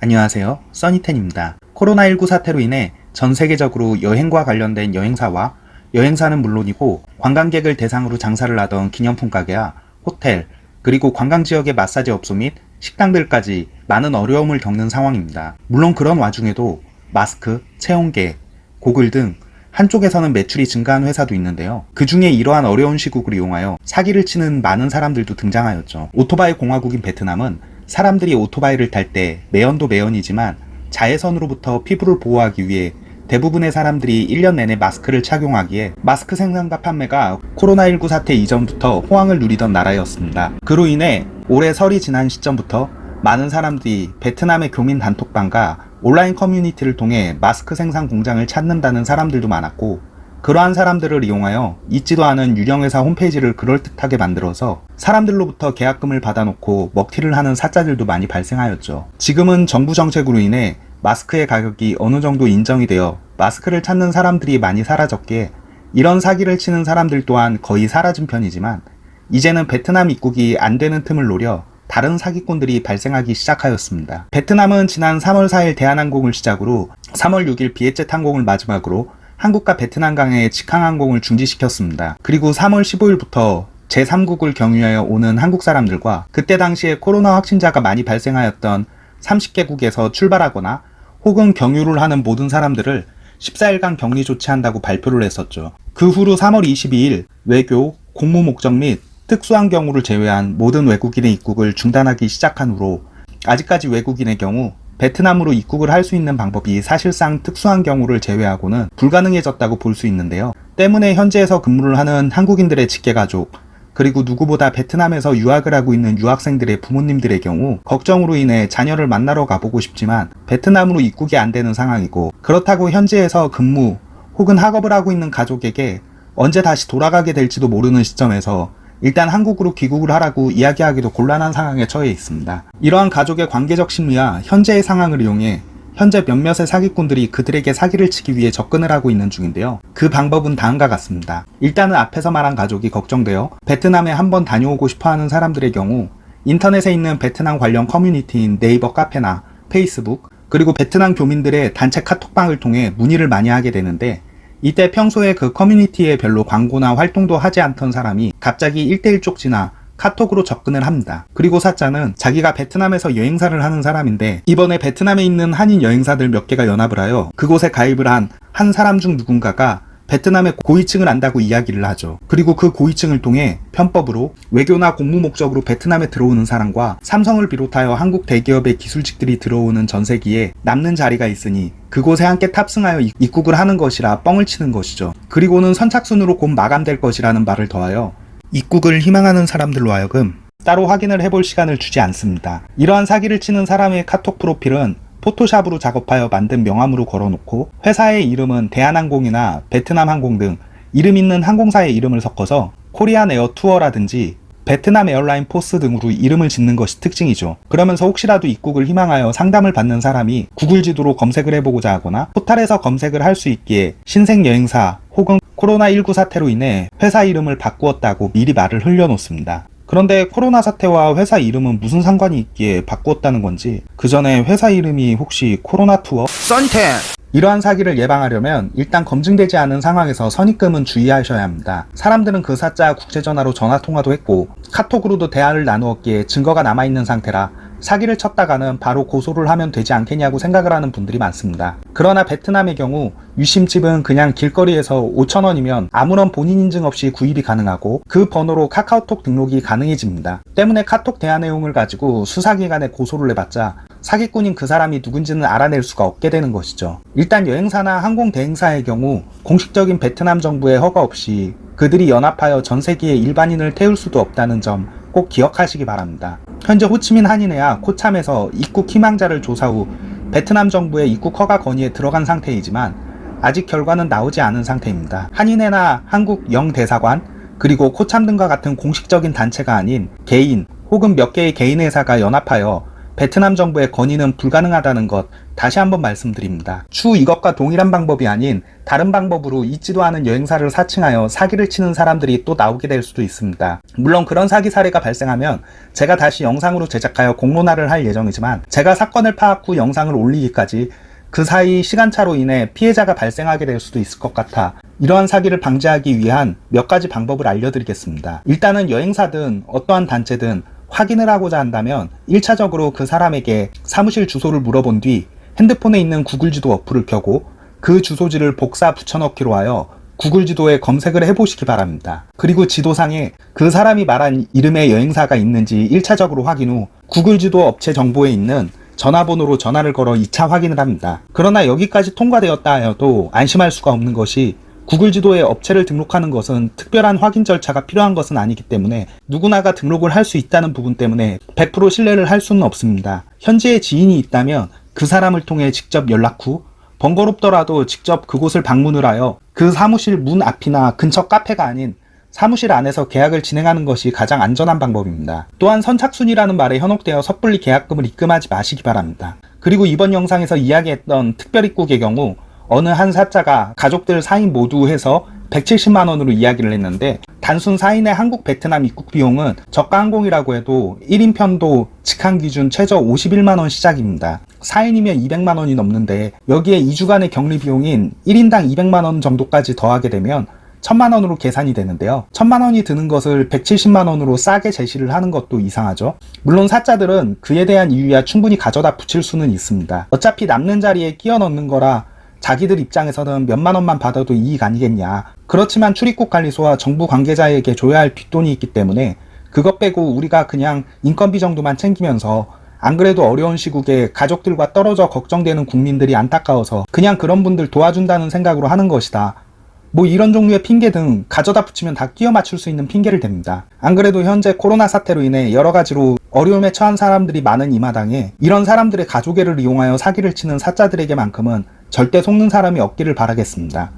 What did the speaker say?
안녕하세요. 써니텐입니다. 코로나19 사태로 인해 전 세계적으로 여행과 관련된 여행사와 여행사는 물론이고 관광객을 대상으로 장사를 하던 기념품 가게야 호텔, 그리고 관광지역의 마사지 업소 및 식당들까지 많은 어려움을 겪는 상황입니다. 물론 그런 와중에도 마스크, 체온계, 고글 등 한쪽에서는 매출이 증가한 회사도 있는데요. 그 중에 이러한 어려운 시국을 이용하여 사기를 치는 많은 사람들도 등장하였죠. 오토바이 공화국인 베트남은 사람들이 오토바이를 탈 때 매연도 매연이지만 자외선으로부터 피부를 보호하기 위해 대부분의 사람들이 1년 내내 마스크를 착용하기에 마스크 생산과 판매가 코로나19 사태 이전부터 호황을 누리던 나라였습니다. 그로 인해 올해 설이 지난 시점부터 많은 사람들이 베트남의 교민 단톡방과 온라인 커뮤니티를 통해 마스크 생산 공장을 찾는다는 사람들도 많았고 그러한 사람들을 이용하여 있지도 않은 유령회사 홈페이지를 그럴듯하게 만들어서 사람들로부터 계약금을 받아놓고 먹튀를 하는 사자들도 많이 발생하였죠. 지금은 정부 정책으로 인해 마스크의 가격이 어느 정도 인정이 되어 마스크를 찾는 사람들이 많이 사라졌기에 이런 사기를 치는 사람들 또한 거의 사라진 편이지만 이제는 베트남 입국이 안 되는 틈을 노려 다른 사기꾼들이 발생하기 시작하였습니다. 베트남은 지난 3월 4일 대한항공을 시작으로 3월 6일 비에젯 항공을 마지막으로 한국과 베트남 강의 직항항공을 중지시켰습니다. 그리고 3월 15일부터 제3국을 경유하여 오는 한국 사람들과 그때 당시에 코로나 확진자가 많이 발생하였던 30개국에서 출발하거나 혹은 경유를 하는 모든 사람들을 14일간 격리 조치한다고 발표를 했었죠. 그 후로 3월 22일 외교, 공무 목적 및 특수한 경우를 제외한 모든 외국인의 입국을 중단하기 시작한 후로 아직까지 외국인의 경우 베트남으로 입국을 할 수 있는 방법이 사실상 특수한 경우를 제외하고는 불가능해졌다고 볼 수 있는데요. 때문에 현지에서 근무를 하는 한국인들의 직계가족, 그리고 누구보다 베트남에서 유학을 하고 있는 유학생들의 부모님들의 경우 걱정으로 인해 자녀를 만나러 가보고 싶지만 베트남으로 입국이 안 되는 상황이고 그렇다고 현지에서 근무 혹은 학업을 하고 있는 가족에게 언제 다시 돌아가게 될지도 모르는 시점에서 일단 한국으로 귀국을 하라고 이야기하기도 곤란한 상황에 처해 있습니다. 이러한 가족의 관계적 심리와 현재의 상황을 이용해 현재 몇몇의 사기꾼들이 그들에게 사기를 치기 위해 접근을 하고 있는 중인데요. 그 방법은 다음과 같습니다. 일단은 앞에서 말한 가족이 걱정되어 베트남에 한번 다녀오고 싶어하는 사람들의 경우 인터넷에 있는 베트남 관련 커뮤니티인 네이버 카페나 페이스북 그리고 베트남 교민들의 단체 카톡방을 통해 문의를 많이 하게 되는데 이때 평소에 그 커뮤니티에 별로 광고나 활동도 하지 않던 사람이 갑자기 1대1 쪽지나 카톡으로 접근을 합니다. 그리고 사자는 자기가 베트남에서 여행사를 하는 사람인데 이번에 베트남에 있는 한인 여행사들 몇 개가 연합을 하여 그곳에 가입을 한 한 사람 중 누군가가 베트남의 고위층을 안다고 이야기를 하죠. 그리고 그 고위층을 통해 편법으로 외교나 공무 목적으로 베트남에 들어오는 사람과 삼성을 비롯하여 한국 대기업의 기술직들이 들어오는 전세기에 남는 자리가 있으니 그곳에 함께 탑승하여 입국을 하는 것이라 뻥을 치는 것이죠. 그리고는 선착순으로 곧 마감될 것이라는 말을 더하여 입국을 희망하는 사람들로 하여금 따로 확인을 해볼 시간을 주지 않습니다. 이러한 사기를 치는 사람의 카톡 프로필은 포토샵으로 작업하여 만든 명함으로 걸어놓고 회사의 이름은 대한항공이나 베트남항공 등 이름 있는 항공사의 이름을 섞어서 Korean Air Tour라든지 Vietnam Airline Tours 등으로 이름을 짓는 것이 특징이죠. 그러면서 혹시라도 입국을 희망하여 상담을 받는 사람이 구글 지도로 검색을 해보고자 하거나 포탈에서 검색을 할 수 있기에 신생 여행사 혹은 코로나19 사태로 인해 회사 이름을 바꾸었다고 미리 말을 흘려놓습니다. 그런데 코로나 사태와 회사 이름은 무슨 상관이 있기에 바꾸었다는 건지 그 전에 회사 이름이 혹시 코로나 투어? 썬텐 이러한 사기를 예방하려면 일단 검증되지 않은 상황에서 선입금은 주의하셔야 합니다. 사람들은 그 사자 국제전화로 전화통화도 했고 카톡으로도 대화를 나누었기에 증거가 남아있는 상태라 사기를 쳤다가는 바로 고소를 하면 되지 않겠냐고 생각을 하는 분들이 많습니다. 그러나 베트남의 경우 유심칩은 그냥 길거리에서 5천원이면 아무런 본인 인증 없이 구입이 가능하고 그 번호로 카카오톡 등록이 가능해집니다. 때문에 카톡 대화 내용을 가지고 수사기관에 고소를 해봤자 사기꾼인 그 사람이 누군지는 알아낼 수가 없게 되는 것이죠. 일단 여행사나 항공 대행사의 경우 공식적인 베트남 정부의 허가 없이 그들이 연합하여 전 세계의 일반인을 태울 수도 없다는 점 꼭 기억하시기 바랍니다. 현재 호치민 한인회와 코참에서 입국 희망자를 조사 후 베트남 정부의 입국 허가 건의에 들어간 상태이지만 아직 결과는 나오지 않은 상태입니다. 한인회나 한국 영대사관 그리고 코참 등과 같은 공식적인 단체가 아닌 개인 혹은 몇 개의 개인 회사가 연합하여 베트남 정부의 건의는 불가능하다는 것 다시 한번 말씀드립니다. 추 이것과 동일한 방법이 아닌 다른 방법으로 있지도 않은 여행사를 사칭하여 사기를 치는 사람들이 또 나오게 될 수도 있습니다. 물론 그런 사기 사례가 발생하면 제가 다시 영상으로 제작하여 공론화를 할 예정이지만 제가 사건을 파악 후 영상을 올리기까지 그 사이 시간차로 인해 피해자가 발생하게 될 수도 있을 것 같아 이러한 사기를 방지하기 위한 몇 가지 방법을 알려드리겠습니다. 일단은 여행사든 어떠한 단체든 확인을 하고자 한다면 1차적으로 그 사람에게 사무실 주소를 물어본 뒤 핸드폰에 있는 구글 지도 어플을 켜고 그 주소지를 복사 붙여넣기로 하여 구글 지도에 검색을 해보시기 바랍니다. 그리고 지도상에 그 사람이 말한 이름의 여행사가 있는지 1차적으로 확인 후 구글 지도 업체 정보에 있는 전화번호로 전화를 걸어 2차 확인을 합니다. 그러나 여기까지 통과되었다 하여도 안심할 수가 없는 것이 구글 지도에 업체를 등록하는 것은 특별한 확인 절차가 필요한 것은 아니기 때문에 누구나가 등록을 할 수 있다는 부분 때문에 100% 신뢰를 할 수는 없습니다. 현지에 지인이 있다면 그 사람을 통해 직접 연락 후 번거롭더라도 직접 그곳을 방문을 하여 그 사무실 문 앞이나 근처 카페가 아닌 사무실 안에서 계약을 진행하는 것이 가장 안전한 방법입니다. 또한 선착순이라는 말에 현혹되어 섣불리 계약금을 입금하지 마시기 바랍니다. 그리고 이번 영상에서 이야기했던 특별입국의 경우 어느 한 사자가 가족들 4인 모두 해서 170만원으로 이야기를 했는데 단순 4인의 한국 베트남 입국 비용은 저가 항공이라고 해도 1인 편도 직항 기준 최저 51만원 시작입니다. 4인이면 200만원이 넘는데 여기에 2주간의 격리 비용인 1인당 200만원 정도까지 더하게 되면 1000만원으로 계산이 되는데요. 1000만원이 드는 것을 170만원으로 싸게 제시를 하는 것도 이상하죠. 물론 사자들은 그에 대한 이유야 충분히 가져다 붙일 수는 있습니다. 어차피 남는 자리에 끼워 넣는 거라 자기들 입장에서는 몇만 원만 받아도 이익 아니겠냐. 그렇지만 출입국 관리소와 정부 관계자에게 줘야 할 뒷돈이 있기 때문에 그것 빼고 우리가 그냥 인건비 정도만 챙기면서 안 그래도 어려운 시국에 가족들과 떨어져 걱정되는 국민들이 안타까워서 그냥 그런 분들 도와준다는 생각으로 하는 것이다. 뭐 이런 종류의 핑계 등 가져다 붙이면 다 끼워 맞출 수 있는 핑계를 댑니다. 안 그래도 현재 코로나 사태로 인해 여러 가지로 어려움에 처한 사람들이 많은 이 마당에 이런 사람들의 가족애를 이용하여 사기를 치는 사자들에게만큼은 절대 속는 사람이 없기를 바라겠습니다.